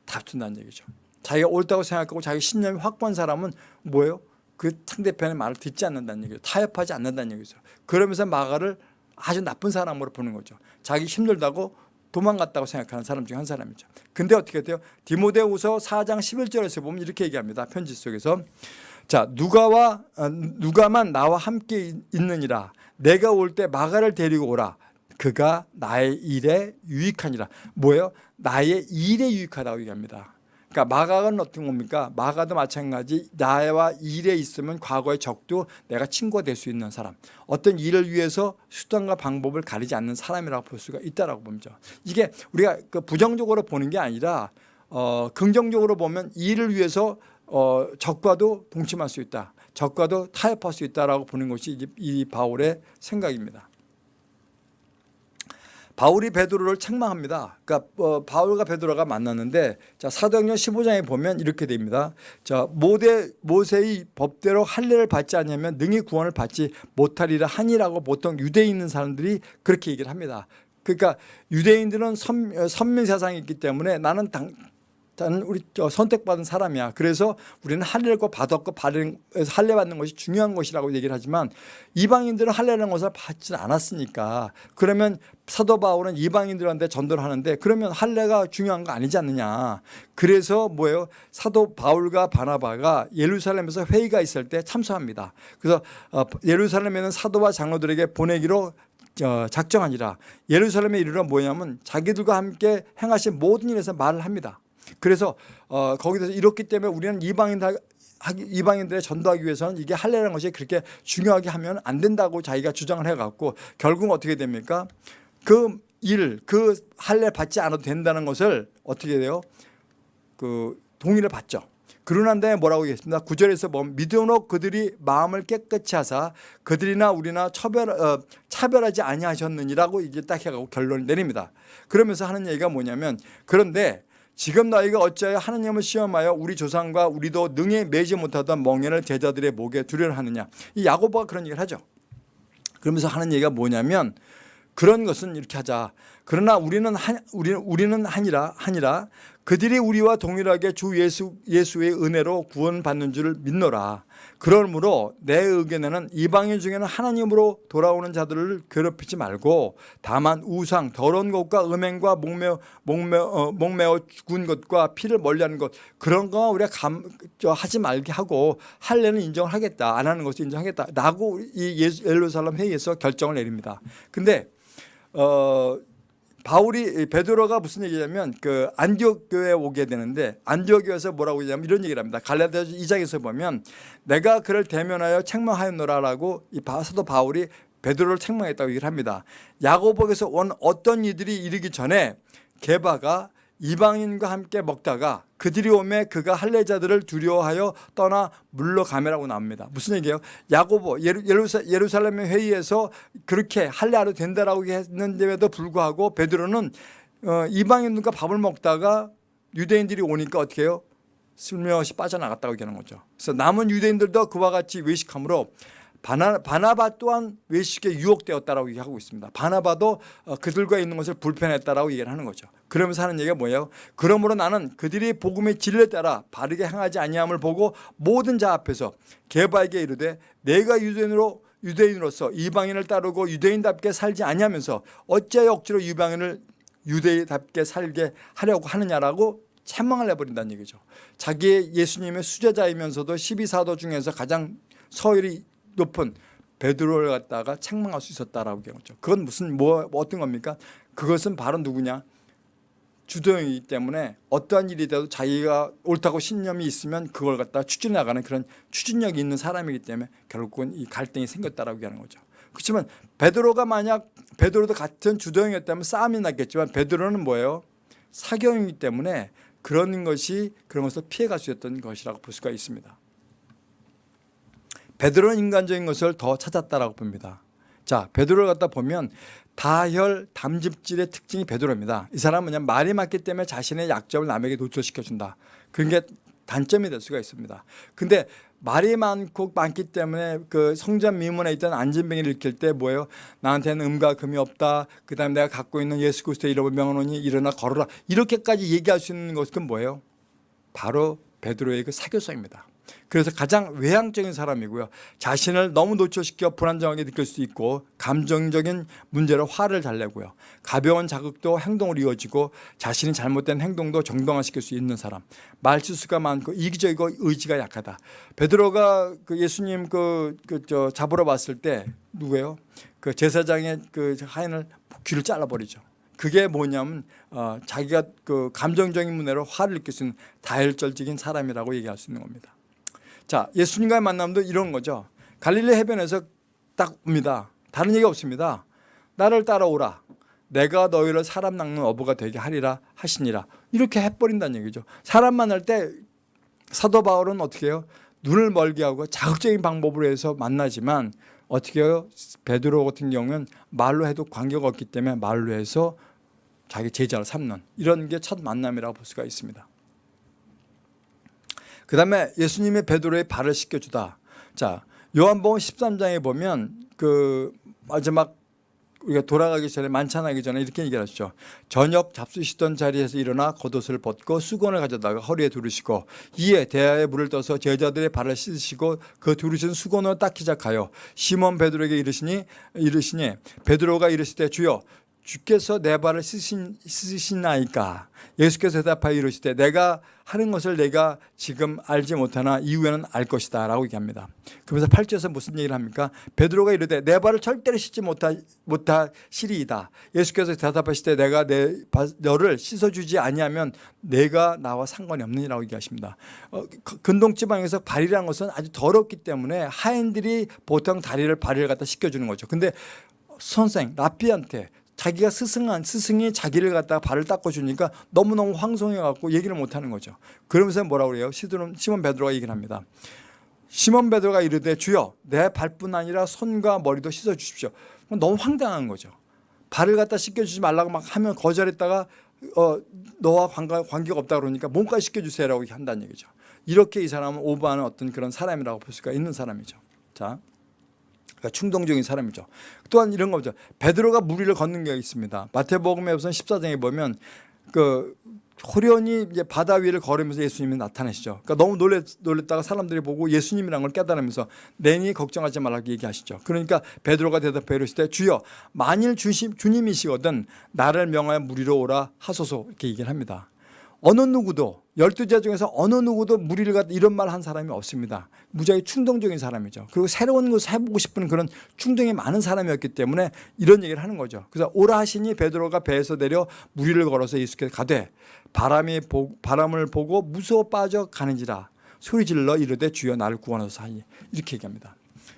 다툰다는 얘기죠. 자기가 옳다고 생각하고 자기 신념이 확고한 사람은 뭐예요? 그 상대편의 말을 듣지 않는다는 얘기죠. 타협하지 않는다는 얘기죠. 그러면서 마가를 아주 나쁜 사람으로 보는 거죠. 자기 힘들다고 도망갔다고 생각하는 사람 중 한 사람이죠. 근데 어떻게 돼요? 디모데후서 4장 11절에서 보면 이렇게 얘기합니다. 편지 속에서 자 누가와 어, 누가만 나와 함께 있느니라. 내가 올 때 마가를 데리고 오라. 그가 나의 일에 유익하니라. 뭐예요? 나의 일에 유익하다고 얘기합니다. 그러니까 마가는 어떤 겁니까? 마가도 마찬가지 나와 일에 있으면 과거의 적도 내가 친구가 될 수 있는 사람. 어떤 일을 위해서 수단과 방법을 가리지 않는 사람이라고 볼 수가 있다고 봅니다. 이게 우리가 그 부정적으로 보는 게 아니라 어, 긍정적으로 보면 일을 위해서 어, 적과도 동침할 수 있다. 적과도 타협할 수 있다라고 보는 것이 이 바울의 생각입니다. 바울이 베드로를 책망합니다. 그러니까 어, 바울과 베드로가 만났는데 자 사도행전 15장에 보면 이렇게 됩니다. 자 모대 모세의 법대로 할례를 받지 않으면 능히 구원을 받지 못하리라 하니라고 보통 유대에 있는 사람들이 그렇게 얘기를 합니다. 그러니까 유대인들은 선, 선민 사상이 있기 때문에 나는 당, 나는 우리 선택받은 사람이야. 그래서 우리는 할례를 받았고 할례 받는 것이 중요한 것이라고 얘기를 하지만 이방인들은 할례라는 것을 받지 않았으니까 그러면 사도 바울은 이방인들한테 전도를 하는데 그러면 할례가 중요한 거 아니지 않느냐. 그래서 뭐예요? 사도 바울과 바나바가 예루살렘에서 회의가 있을 때 참석합니다. 그래서 어, 예루살렘에는 사도와 장로들에게 보내기로 어, 작정하니라 예루살렘에 이르러 뭐냐면 자기들과 함께 행하신 모든 일에서 말을 합니다. 그래서 어, 거기서 이렇기 때문에 우리는 이방인 이방인들의 전도하기 위해서는 이게 할례라는 것이 그렇게 중요하게 하면 안 된다고 자기가 주장을 해갖고 결국 어떻게 됩니까? 그 일, 그 할례 받지 않아도 된다는 것을 어떻게 돼요? 그 동의를 받죠. 그러난 다음에 뭐라고 얘기했습니다. 구절에서 보면 믿음으로 그들이 마음을 깨끗이 하사 그들이나 우리나 차별, 어, 차별하지 아니하셨느니라고 이제 딱 해가고 결론을 내립니다. 그러면서 하는 얘기가 뭐냐면 그런데 지금 너희가 어찌하여 하느님을 시험하여 우리 조상과 우리도 능히 매지 못하던 멍에를 제자들의 목에 두려를 하느냐? 이 야고보가 그런 얘기를 하죠. 그러면서 하는 얘기가 뭐냐면 그런 것은 이렇게 하자. 그러나 우리는 한 우리는 우리는 하니라 하니라 그들이 우리와 동일하게 주 예수 예수의 은혜로 구원받는 줄을 믿노라 그러므로 내 의견에는 이방인 중에는 하나님으로 돌아오는 자들을 괴롭히지 말고 다만 우상 더러운 것과 음행과 목매어 목매어 어, 목매어 죽은 것과 피를 멀리하는 것 그런 거 우리가 감, 저, 하지 말게 하고 할례는 인정을 하겠다 안 하는 것을 인정하겠다 라고 이 예수- 예루살렘 회의에서 결정을 내립니다. 근데 어 바울이 베드로가 무슨 얘기냐면 그 안디옥 교회에 오게 되는데 안디옥 교회에서 뭐라고 얘기하면 이런 얘기를 합니다. 갈라디아서 2장에서 보면 내가 그를 대면하여 책망하였노라라고 이 바- 사도 바울이 베드로를 책망했다고 얘기를 합니다. 야고보에서 온 어떤 이들이 이르기 전에 게바가 이방인과 함께 먹다가 그들이 오매 그가 할례자들을 두려워하여 떠나 물러가매라고 나옵니다. 무슨 얘기예요? 야고보 예루살렘의 회의에서 그렇게 할례하려 된다라고 했는데도 불구하고 베드로는 어, 이방인들과 밥을 먹다가 유대인들이 오니까 어떻게 해요? 슬며시 빠져나갔다고 얘기하는 거죠. 그래서 남은 유대인들도 그와 같이 외식함으로 바나, 바나바 또한 외식에 유혹되었다라고 얘기하고 있습니다. 바나바도 어, 그들과 있는 것을 불편했다라고 얘기를 하는 거죠. 그러면서 하는 얘기가 뭐예요? 그러므로 나는 그들이 복음의 진리에 따라 바르게 행하지 아니함을 보고 모든 자 앞에서 게바에게 이르되 내가 유대인으로 유대인으로서 이방인을 따르고 유대인답게 살지 아니하면서 어찌하여 억지로 이방인을 유대인답게 살게 하려고 하느냐라고 책망을 해버린다는 얘기죠. 자기의 예수님의 수제자이면서도 12사도 중에서 가장 서열이 높은 베드로를 갖다가 책망할 수 있었다라고 거죠. 그건 무슨 뭐 어떤 겁니까? 그것은 바로 누구냐? 주도형이기 때문에 어떠한 일이 돼도 자기가 옳다고 신념이 있으면 그걸 갖다 추진해 나가는 그런 추진력이 있는 사람이기 때문에 결국은 이 갈등이 생겼다라고 얘기하는 거죠. 그렇지만 베드로가 만약 베드로도 같은 주도형이었다면 싸움이 났겠지만 베드로는 뭐예요? 사경이기 때문에 그런 것이 그런 것을 피해갈 수 있었던 것이라고 볼 수가 있습니다. 베드로는 인간적인 것을 더 찾았다라고 봅니다. 자, 베드로를 갖다 보면 다혈 담즙질의 특징이 베드로입니다. 이 사람은 그냥 말이 맞기 때문에 자신의 약점을 남에게 노출시켜준다. 그런 게 단점이 될 수가 있습니다. 근데 말이 많고 많기 때문에 그 성전 미문에 있던 안진뱅이를 일으킬 때 뭐예요? 나한테는 음과 금이 없다. 그 다음에 내가 갖고 있는 예수 그리스도의 이름을 명하노니 일어나 걸어라. 이렇게까지 얘기할 수 있는 것은 뭐예요? 바로 베드로의 그 사교성입니다. 그래서 가장 외향적인 사람이고요. 자신을 너무 노출시켜 불안정하게 느낄 수 있고 감정적인 문제로 화를 잘 내고요. 가벼운 자극도 행동으로 이어지고 자신이 잘못된 행동도 정당화시킬 수 있는 사람. 말실수가 많고 이기적이고 의지가 약하다. 베드로가 그 예수님 그, 그 저 잡으러 왔을 때 누구예요? 그 제사장의 그 하인을 귀를 잘라버리죠. 그게 뭐냐면 어, 자기가 그 감정적인 문제로 화를 느낄 수 있는 다혈질적인 사람이라고 얘기할 수 있는 겁니다. 자, 예수님과의 만남도 이런 거죠. 갈릴리 해변에서 딱 옵니다. 다른 얘기 없습니다. 나를 따라오라. 내가 너희를 사람 낚는 어부가 되게 하리라 하시니라. 이렇게 해버린다는 얘기죠. 사람 만날 때 사도 바울은 어떻게 해요? 눈을 멀게 하고 자극적인 방법으로 해서 만나지만 어떻게 해요? 베드로 같은 경우는 말로 해도 관계가 없기 때문에 말로 해서 자기 제자를 삼는 이런 게 첫 만남이라고 볼 수가 있습니다. 그 다음에 예수님의 베드로의 발을 씻겨주다. 자, 요한복음 13장에 보면 그 마지막 우리가 돌아가기 전에 만찬하기 전에 이렇게 얘기하시죠. 저녁 잡수시던 자리에서 일어나 겉옷을 벗고 수건을 가져다가 허리에 두르시고 이에 대야에 물을 떠서 제자들의 발을 씻으시고 그 두르신 수건을 닦기 시작하여 시몬 베드로에게 이르시니 이르시니 베드로가 이르시되 주여 주께서 내 발을 씻으신, 씻으시나이까? 예수께서 대답하여 이르시되 내가 하는 것을 내가 지금 알지 못하나 이후에는 알 것이다 라고 얘기합니다. 그러면서 8절에서 무슨 얘기를 합니까? 베드로가 이르되 내 발을 절대로 씻지 못하, 못하시리이다. 예수께서 대답하시되 내가 내 너를 씻어주지 아니하면 내가 나와 상관이 없느니라고 얘기하십니다. 어, 근동지방에서 발이라는 것은 아주 더럽기 때문에 하인들이 보통 다리를 발을 갖다 씻겨주는 거죠. 근데 선생 라피한테 자기가 스승한 스승이 자기를 갖다가 발을 닦아 주니까 너무너무 황송해 갖고 얘기를 못 하는 거죠. 그러면서 뭐라고 그래요? 시드론, 시몬 베드로가 얘기를 합니다. 시몬 베드로가 이르되 주여 내 발뿐 아니라 손과 머리도 씻어 주십시오. 너무 황당한 거죠. 발을 갖다 씻겨 주지 말라고 막 하면 거절했다가 어, 너와 관계, 관계가 없다 그러니까 몸까지 시켜주세요라고 한다는 얘기죠. 이렇게 이 사람은 오버하는 어떤 그런 사람이라고 볼 수가 있는 사람이죠. 자, 그러니까 충동적인 사람이죠. 또한 이런 거죠. 베드로가 무리를 걷는 게 있습니다. 마태복음에 우선 14장에 보면 그 호련히 이제 바다 위를 걸으면서 예수님이 나타나시죠. 그러니까 너무 놀랬, 놀랬다가 사람들이 보고 예수님이란 걸 깨달으면서 내니 걱정하지 말라고 얘기하시죠. 그러니까 베드로가 대답해 이르시되 주여 만일 주심, 주님이시거든 나를 명하여 무리로 오라 하소서 이렇게 얘기를 합니다. 어느 누구도 열두 제 중에서 어느 누구도 무리를 갖다 이런 말 한 사람이 없습니다. 무지하게 충동적인 사람이죠. 그리고 새로운 것을 해보고 싶은 그런 충동이 많은 사람이었기 때문에 이런 얘기를 하는 거죠. 그래서 오라 하시니 베드로가 배에서 내려 무리를 걸어서 예수께서 가되 바람이 보, 바람을 보고 무서워 빠져 가는지라 소리 질러 이르되 주여 나를 구원하소서 하니 이렇게 얘기합니다.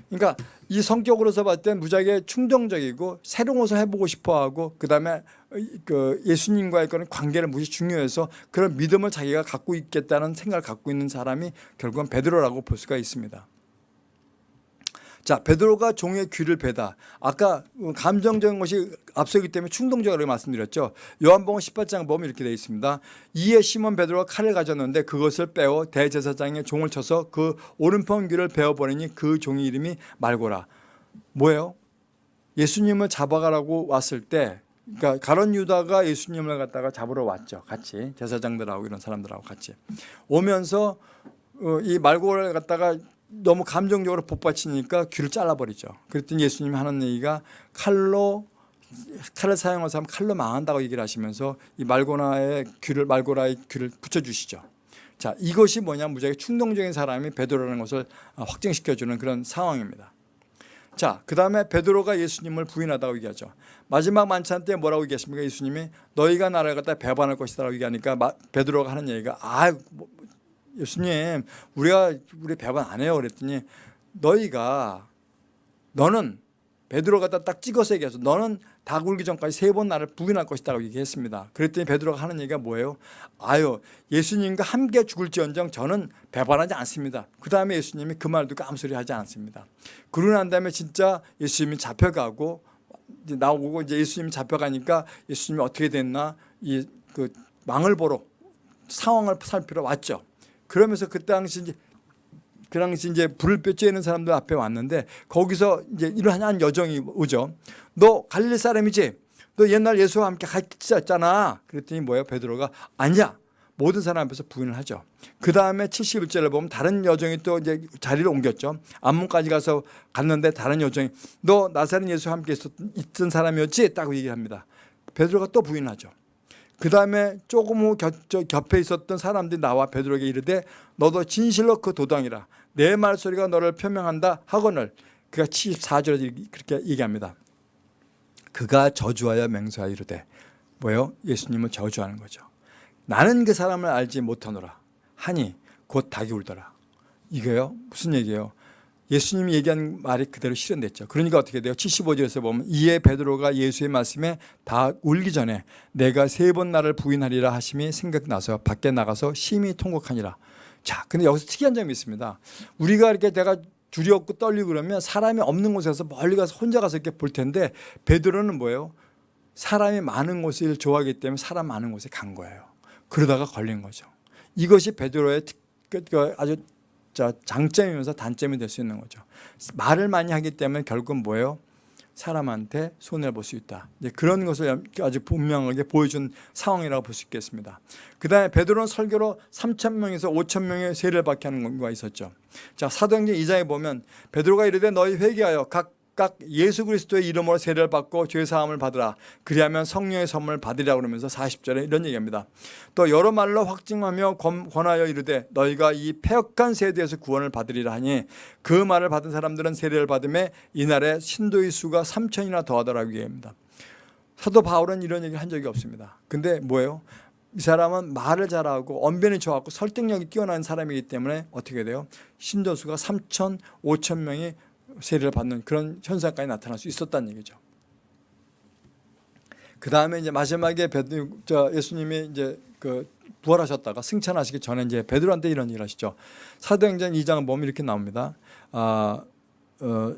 그러니까 이 성격으로서 봤을 때 무지하게 충동적이고 새로운 것을 해보고 싶어하고 그다음에 그 예수님과의 그런 관계를 무지 중요해서 그런 믿음을 자기가 갖고 있겠다는 생각을 갖고 있는 사람이 결국은 베드로라고 볼 수가 있습니다. 자 베드로가 종의 귀를 베다. 아까 감정적인 것이 앞서기 때문에 충동적으로 말씀드렸죠. 요한복음 18장 보면 이렇게 되어 있습니다. 이에 시몬 베드로가 칼을 가졌는데 그것을 빼어 대제사장의 종을 쳐서 그 오른편 귀를 베어버리니 그 종의 이름이 말고라. 뭐예요? 예수님을 잡아가라고 왔을 때 그러니까 가론 유다가 예수님을 갖다가 잡으러 왔죠. 같이 제사장들하고 이런 사람들하고 같이 오면서 어, 이 말고를 갖다가 너무 감정적으로 복받치니까 귀를 잘라버리죠. 그랬더니 예수님이 하는 얘기가 칼로 칼을 사용해서 하면 칼로 망한다고 얘기를 하시면서 이 말고나의 귀를 말고라의 귀를 붙여주시죠. 자 이것이 뭐냐 무지하게 충동적인 사람이 베드로라는 것을 확증시켜주는 그런 상황입니다. 자, 그 다음에 베드로가 예수님을 부인하다고 얘기하죠. 마지막 만찬 때 뭐라고 얘기했습니까? 예수님이 너희가 나를 갖다 배반할 것이다 라고 얘기하니까 베드로가 하는 얘기가 아, 뭐, 예수님 우리가 우리 배반 안 해요 그랬더니 너희가 너는 베드로 갖다 딱 찍어서 얘기해서 너는 다 굴기 전까지 세 번 나를 부인할 것이다 라고 얘기했습니다. 그랬더니 베드로가 하는 얘기가 뭐예요? 아유 예수님과 함께 죽을지언정 저는 배반하지 않습니다. 그 다음에 예수님이 그 말 듣고 아무 소리 하지 않습니다. 그러고 난 다음에 진짜 예수님이 잡혀가고 이제 나오고 이제 예수님이 잡혀가니까 예수님이 어떻게 됐나 이 그 망을 보러 상황을 살피러 왔죠. 그러면서 그 당시 이제 그 당시 이제 불을 쬐는 사람들 앞에 왔는데 거기서 이제 이러한 여정이 오죠. 너 갈릴리 사람이지? 너 옛날 예수와 함께 같이 잤잖아. 그랬더니 뭐예요? 베드로가 아니야. 모든 사람 앞에서 부인을 하죠. 그 다음에 71절을 보면 다른 여정이 또 이제 자리를 옮겼죠. 암문까지 가서 갔는데 다른 여정이 너 나사렛 예수와 함께 있었던, 사람이었지? 딱 얘기합니다. 베드로가 또 부인하죠. 그 다음에 조금 후 곁, 곁에 있었던 사람들이 나와 베드로에게 이르되 너도 진실로 그 도당이라 내 말소리가 너를 표명한다 하거늘 그가 74절에 그렇게 얘기합니다. 그가 저주하여 맹세하여 이르되 뭐요? 예수님을 저주하는 거죠. 나는 그 사람을 알지 못하노라 하니 곧 닭이 울더라. 이거요? 무슨 얘기예요? 예수님이 얘기한 말이 그대로 실현됐죠. 그러니까 어떻게 돼요? 75절에서 보면 이에 베드로가 예수의 말씀에 다 울기 전에 내가 세 번 나를 부인하리라 하심이 생각나서 밖에 나가서 심히 통곡하니라. 자, 근데 여기서 특이한 점이 있습니다. 우리가 이렇게 내가 두렵고 떨리고 그러면 사람이 없는 곳에서 멀리 가서 혼자 가서 이렇게 볼 텐데 베드로는 뭐예요? 사람이 많은 곳을 좋아하기 때문에 사람 많은 곳에 간 거예요. 그러다가 걸린 거죠. 이것이 베드로의 그, 그 아주 장점이면서 단점이 될 수 있는 거죠. 말을 많이 하기 때문에 결국은 뭐예요? 사람한테 손해를 볼 수 있다. 이제 그런 것을 아주 분명하게 보여준 상황이라고 볼 수 있겠습니다. 그 다음에 베드로는 설교로 3천 명에서 5천 명의 세례를 받게 하는 경우가 있었죠. 자 사도행전 2장에 보면 베드로가 이르되 너희 회개하여 각 각각 예수 그리스도의 이름으로 세례를 받고 죄 사함을 받으라. 그리하면 성령의 선물을 받으리라 그러면서 40절에 이런 얘기합니다. 또 여러 말로 확증하며 권하여 이르되 너희가 이 폐역한 세대에서 구원을 받으리라 하니 그 말을 받은 사람들은 세례를 받음에 이날에 신도의 수가 3천이나 더하더라고 얘기합니다. 사도 바울은 이런 얘기를 한 적이 없습니다. 근데 뭐예요? 이 사람은 말을 잘하고 언변이 좋았고 설득력이 뛰어난 사람이기 때문에 어떻게 돼요? 신도수가 3천, 5천 명이 세례를 받는 그런 현상까지 나타날 수 있었다는 얘기죠. 그 다음에 이제 마지막에 베드, 저 예수님이 이제 그 부활하셨다가 승천하시기 전에 이제 베드로한테 이런 얘기를 하시죠. 사도행전 2장 보면 이렇게 나옵니다. 아, 어,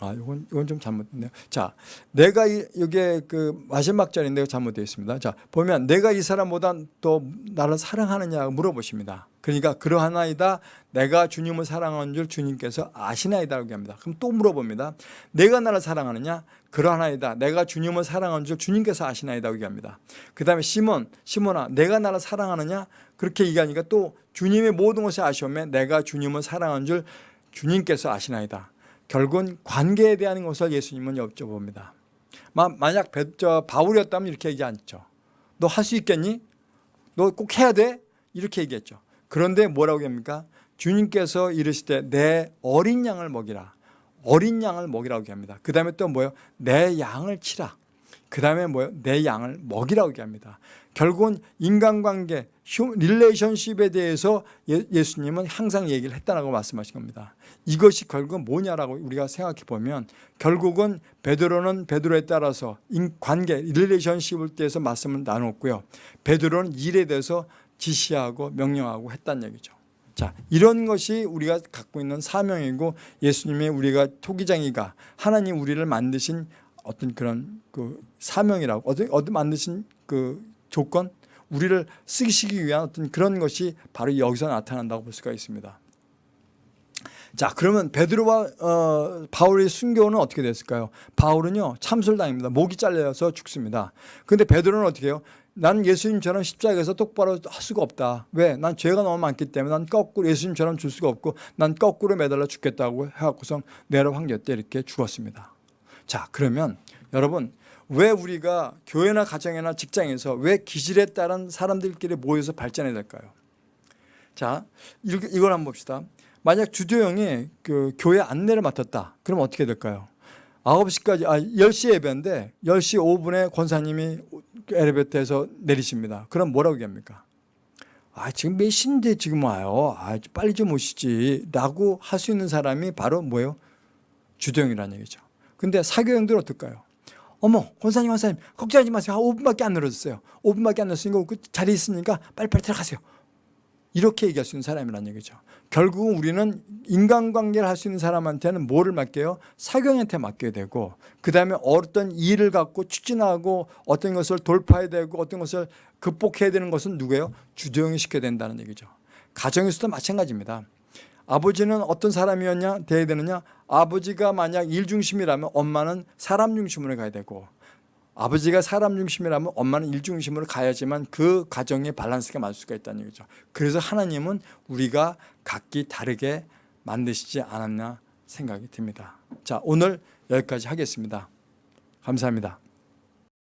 아, 이건 이건 좀 잘못됐네요. 자, 내가 이, 이게 그 마지막 절인데 잘못되어 있습니다. 자, 보면 내가 이 사람보다 또 나를 사랑하느냐 물어보십니다. 그러니까 그러하나이다. 내가 주님을 사랑하는 줄 주님께서 아시나이다라고 합니다. 그럼 또 물어봅니다. 내가 나를 사랑하느냐? 그러하나이다. 내가 주님을 사랑하는 줄 주님께서 아시나이다고 얘기합니다. 그 다음에 시몬, 시몬아, 내가 나를 사랑하느냐? 그렇게 얘기하니까 또 주님의 모든 것을 아시오면 내가 주님을 사랑하는 줄 주님께서 아시나이다. 결국은 관계에 대한 것을 예수님은 여쭤봅니다. 마- 만약 바울이었다면 이렇게 얘기 않죠. 너 할 수 있겠니? 너 꼭 해야 돼? 이렇게 얘기했죠. 그런데 뭐라고 합니까? 주님께서 이르실 때내 어린 양을 먹이라. 어린 양을 먹이라고 합니다. 그 다음에 또 뭐예요? 내 양을 치라. 그 다음에 뭐예요? 내 양을 먹이라고 합니다. 결국은 인간관계, hu- relationship에 대해서 예, 예수님은 항상 얘기를 했다라고 말씀하신 겁니다. 이것이 결국은 뭐냐라고 우리가 생각해 보면 결국은 베드로는 베드로에 따라서 인- 관계, relationship을 대해서 말씀을 나눴고요. 베드로는 일에 대해서 지시하고 명령하고 했다는 얘기죠. 자, 이런 것이 우리가 갖고 있는 사명이고 예수님의 우리가 토기장이가 하나님 우리를 만드신 어떤 그런 그 사명이라고 어떤 어떤 만드신 그 조건 우리를 쓰시기 위한 어떤 그런 것이 바로 여기서 나타난다고 볼 수가 있습니다. 자, 그러면 베드로와 어, 바울의 순교는 어떻게 됐을까요? 바울은요 참술당입니다. 목이 잘려서 죽습니다. 근데 베드로는 어떻게 해요? 나는 예수님처럼 십자가에서 똑바로 할 수가 없다. 왜? 난 죄가 너무 많기 때문에 난 거꾸로 예수님처럼 줄 수가 없고 난 거꾸로 매달려 죽겠다고 해갖고선 내려 황제 때 이렇게 죽었습니다. 자, 그러면 여러분 왜 우리가 교회나 가정이나 직장에서 왜 기질에 따른 사람들끼리 모여서 발전해야 될까요? 자, 이걸 한번 봅시다. 만약 주도형이 그 교회 안내를 맡았다. 그럼 어떻게 될까요? 9시까지, 아, 10시 예배인데 10시 5분에 권사님이 엘리베이터에서 내리십니다. 그럼 뭐라고 얘기합니까? 아, 지금 몇 시인데 지금 와요. 아, 빨리 좀 오시지. 라고 할 수 있는 사람이 바로 뭐예요? 주도형이라는 얘기죠. 근데 사교형들은 어떨까요? 어머, 권사님, 권사님, 걱정하지 마세요. 아, 5분밖에 안 늘어졌어요. 5분밖에 안 늘었으니까 그 자리 있으니까 빨리빨리 들어가세요. 이렇게 얘기할 수 있는 사람이라는 얘기죠. 결국은 우리는 인간관계를 할 수 있는 사람한테는 뭐를 맡겨요? 사경한테 맡겨야 되고 그 다음에 어떤 일을 갖고 추진하고 어떤 것을 돌파해야 되고 어떤 것을 극복해야 되는 것은 누구예요? 주도형이 시켜야 된다는 얘기죠. 가정에서도 마찬가지입니다. 아버지는 어떤 사람이었냐 돼야 되느냐 아버지가 만약 일 중심이라면 엄마는 사람 중심으로 가야 되고 아버지가 사람 중심이라면 엄마는 일 중심으로 가야지만 그 가정의 밸런스가 맞을 수가 있다는 얘기죠. 그래서 하나님은 우리가 각기 다르게 만드시지 않았나 생각이 듭니다. 자, 오늘 여기까지 하겠습니다. 감사합니다.